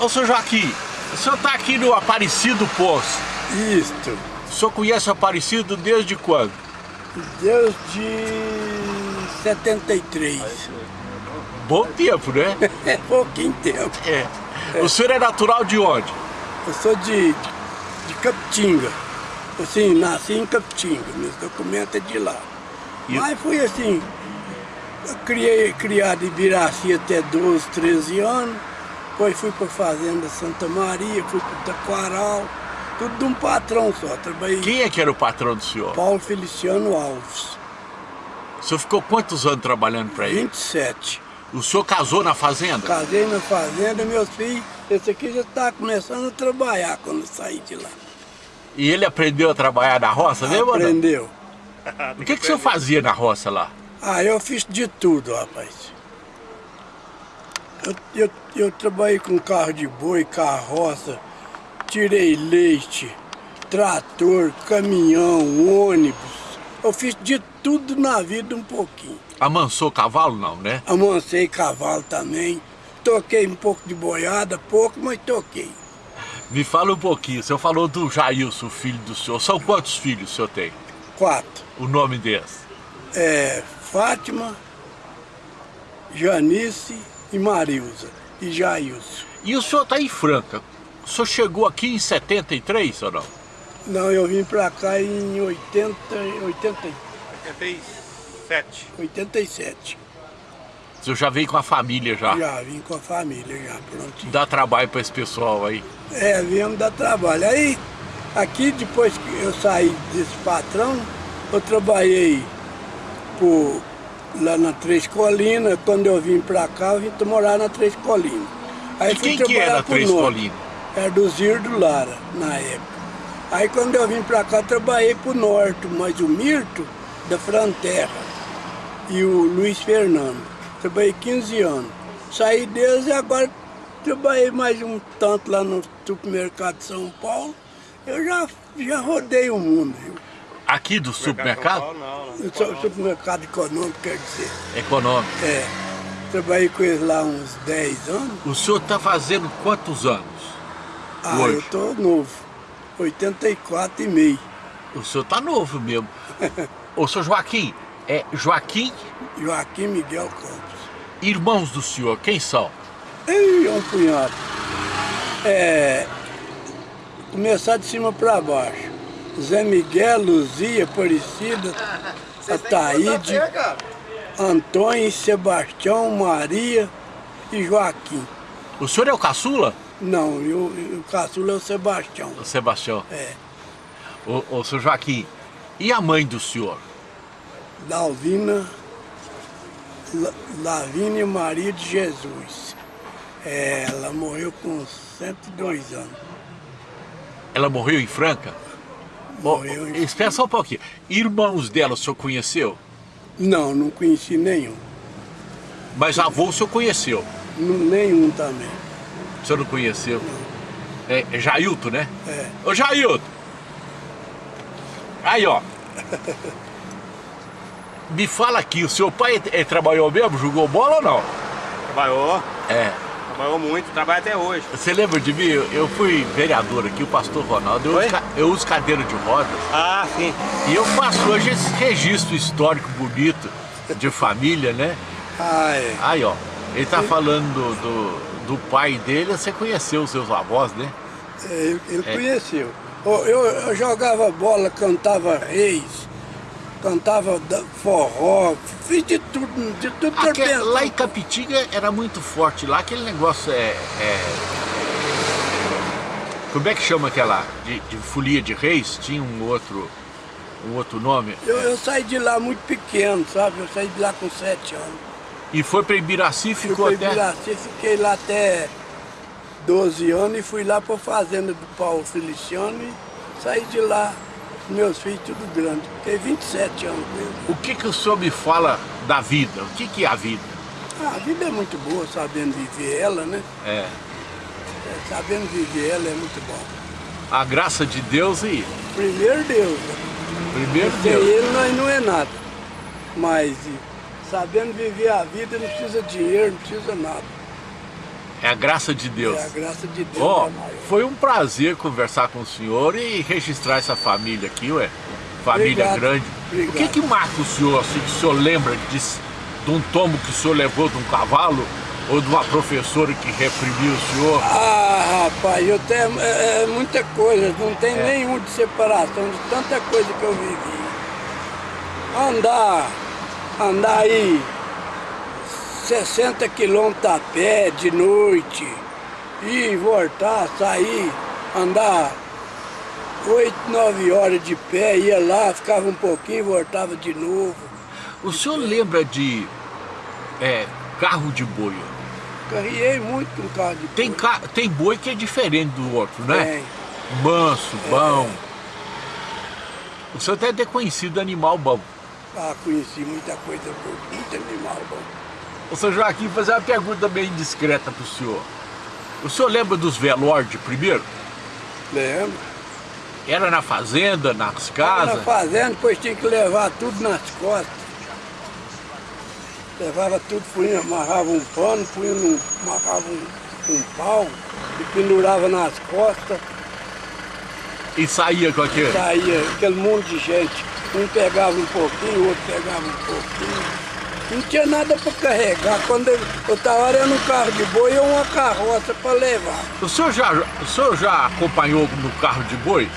Ô, seu Joaquim, o senhor está aqui no Aparecido Poço. Isto. O senhor conhece o Aparecido desde quando? Desde 73. Bom tempo, né? É pouquinho tempo. É. O senhor é natural de onde? Eu sou de, de Capitinga. Assim, nasci em Capitinga, meus documentos é de lá. E- Mas fui assim, eu criei, criado em Biraci até 12, 13 anos. Depois fui para a Fazenda Santa Maria, fui para Taquaral. Tudo de um patrão só. Trabalhei Quem é que era o patrão do senhor? Paulo Feliciano Alves, O senhor ficou quantos anos trabalhando para ele? 27. O senhor casou na fazenda? Casei na fazenda, meus filhos, esse aqui já está começando a trabalhar quando saí de lá. E ele aprendeu a trabalhar na roça, não? Aprendeu. O que, que o senhor fazia na roça lá? Ah, eu fiz de tudo, rapaz. Eu, eu, eu trabalhei com carro de boi, carroça, tirei leite, trator, caminhão, ônibus. Eu fiz de tudo na vida um pouquinho. Amansou cavalo não, né? Amancei cavalo também. Toquei um pouco de boiada, pouco, mas toquei. Me fala um pouquinho, o senhor falou do Jailson, filho do senhor. São quantos filhos o senhor tem? Quatro. O nome deles? É Fátima, Janice e Marilza. E Jailson. E o senhor está em Franca. O senhor chegou aqui em 73 ou não? Não, eu vim pra cá em 80, 80, 87. 87. O senhor já veio com a família já. Já vim com a família, já prontinho. Dá trabalho para esse pessoal aí. É, viemos dar trabalho. Aí, aqui depois que eu saí desse patrão, eu trabalhei por, lá na Três Colinas. Quando eu vim pra cá, eu vim morar na Três Colinas. Aí E fui quem que trabalhar era pro Três Norte. Colinas? Era do Zirdo Lara, na época. Aí quando eu vim pra cá, trabalhei pro Norte, mas o Mirto, da Fronterra, e o Luiz Fernando. Trabalhei 15 anos. Saí deles e agora trabalhei mais um tanto lá no supermercado de São Paulo. Eu já, já rodei o mundo, viu? Aqui do supermercado? Não, não. Sou supermercado econômico, quer dizer. Econômico. É. Trabalhei com eles lá uns 10 anos. O senhor está fazendo quantos anos? Ah, Hoje? eu tô novo. 84 e meio. O senhor está novo mesmo. Ô, senhor Joaquim, é Joaquim, Joaquim Miguel Campos. irmãos do senhor, quem são? Ei, é um punhado. É. Começar de cima para baixo. Zé Miguel, Luzia, Aparecida, Ataíde, Antônio, Sebastião, Maria e Joaquim. O senhor é o caçula? Não, e o, o caçula é o Sebastião. O Sebastião. É. Ô, ô, senhor Joaquim, e a mãe do senhor? Dalvina, La- Lavínia Maria de Jesus. É, ela morreu com 102 anos. Ela morreu em Franca? Morreu em... Espera só um pouquinho. Irmãos dela o senhor conheceu? Não, não conheci nenhum. Mas avô o senhor conheceu? N- Nenhum também. O senhor não conheceu? É, é Jailton, né? É. Ô Jailton! Aí, ó. Me fala aqui, o seu pai eh, trabalhou mesmo? Jogou bola ou não? Trabalhou, É. trabalhou muito, trabalha até hoje. Você lembra de mim? Eu, eu fui vereador aqui, o pastor Ronaldo. Eu uso, eu uso cadeira de rodas. Ah, sim. E eu faço hoje esse registro histórico bonito de família, né? Ah, é. Aí, ó. Ele tá falando do, do, do pai dele, você conheceu os seus avós, né? É, Ele, ele É. conheceu. Eu, eu- eu jogava bola, cantava reis, cantava forró, fiz de tudo, de tudo que eu Aque- pensava. lá em Capitinga era muito forte lá, aquele negócio é. é- Como é que chama aquela? De, de folia de reis? Tinha um outro. um outro nome. Eu, eu saí de lá muito pequeno, sabe? Eu saí de lá com sete anos. E foi pra Ibiraci e ficou até. Ibiraci, fiquei lá até 12 anos e fui lá pra fazenda do Paulo Feliciano e saí de lá, meus filhos tudo grande. Fiquei 27 anos eles. O que, que o senhor me fala da vida? O que, que é a vida? Ah, a vida é muito boa, sabendo viver ela, né? É. É, sabendo viver ela é muito bom. A graça de Deus e. Primeiro Deus, né? Primeiro sem Deus. ele nós não é nada. Mas sabendo viver a vida não precisa de dinheiro, não precisa nada. É a graça de Deus. É a graça de Deus. Ó, é maior. foi um prazer conversar com o senhor e registrar essa família aqui, ué. Família Obrigado, grande. obrigado. O que que marca o senhor, assim, que o senhor lembra de, de um tombo que o senhor levou de um cavalo? Ou de uma professora que reprimiu o senhor? Ah, rapaz, eu tenho é, é muita coisa, não tem É. nenhum de separação de tanta coisa que eu vivi. Andar, andar aí 60 quilômetros a pé de noite, ir, voltar, sair, andar 8, 9 horas de pé, ia lá, ficava um pouquinho, voltava de novo. O senhor lembra de é, carro de boi? Carriei muito com carro de Tem, boi. ca... tem boi que é diferente do outro, né? Tem. Manso, bom. O senhor deve ter conhecido animal bom. Ah, conheci muita coisa boa, muito animal bom. Ô, senhor Joaquim, fazer uma pergunta bem indiscreta pro senhor. O senhor lembra dos velórios de primeiro? Lembro. Era na fazenda, nas casas? Na fazenda, depois tinha que levar tudo nas costas. Levava tudo, punha, amarrava um pano, punha num, amarrava um, um pau e pendurava nas costas. E saía com aquele? Saía aquele monte de gente. Um pegava um pouquinho, o outro pegava um pouquinho. Não tinha nada para carregar. Quando eu estava era no carro de boi ou uma carroça para levar. O senhor, já, o senhor já acompanhou no carro de boi?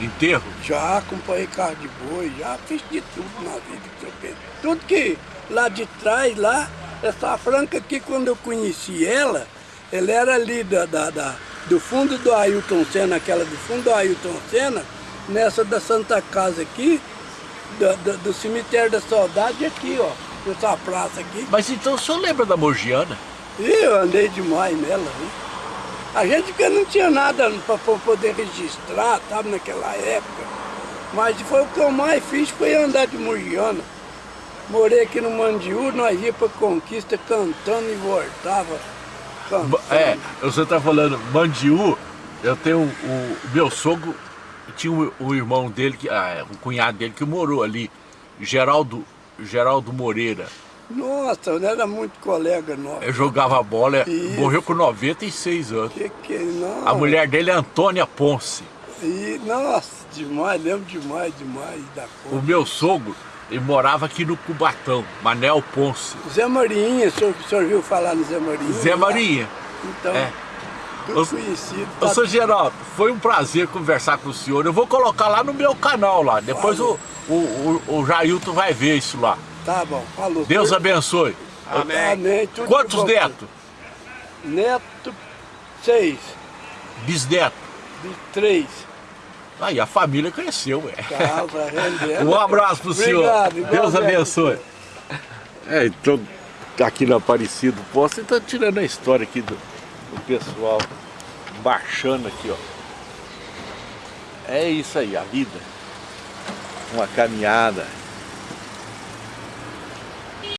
Enterro? Já acompanhei carro de boi, já fiz de tudo na vida que eu penso. Tudo que lá de trás, lá, essa franca aqui, quando eu conheci ela, ela era ali da, da, da- do fundo do Ailton Senna, aquela do fundo do Ailton Senna, nessa da Santa Casa aqui, da- da- do cemitério da Saudade aqui, ó, nessa praça aqui. Mas então o senhor lembra da Mogiana? Eu andei demais nela, viu? A gente que não tinha nada para poder registrar, sabe, naquela época. Mas foi o que eu mais fiz, foi andar de Murgiana. Morei aqui no Mandiú, nós ia para Conquista cantando e voltava cantando. É, o senhor tá falando Mandiú, eu tenho o, o meu sogro, tinha o, o irmão dele, que, ah, o cunhado dele que morou ali, Geraldo, Geraldo Moreira. Nossa, eu era muito colega nosso. Eu jogava bola, Isso. morreu com 96 anos. Que que não? A mulher dele é Antônia Ponce. E, nossa, demais, lembro demais, demais da O coisa. meu sogro, ele morava aqui no Cubatão, Manel Ponce. Zé Marinha, o senhor, o senhor viu falar no Zé Marinha? Zé Marinha. Então, É. Ô, conhecido. Ô, tá Geraldo, foi um prazer conversar com o senhor. Eu vou colocar lá no meu canal lá. Depois o. o, o, o Jailton vai ver isso lá. Tá bom, falou. Deus abençoe. Amém. Amém. tudo Quantos netos? Neto, seis. Bisneto. De três. Aí a família cresceu, ué. Casa, rendendo. Um abraço pro senhor. Obrigado, Deus abençoe. É, então, aqui no Aparecido Posto, então tirando a história aqui do, do pessoal baixando aqui, ó. É isso aí, a vida. Uma caminhada.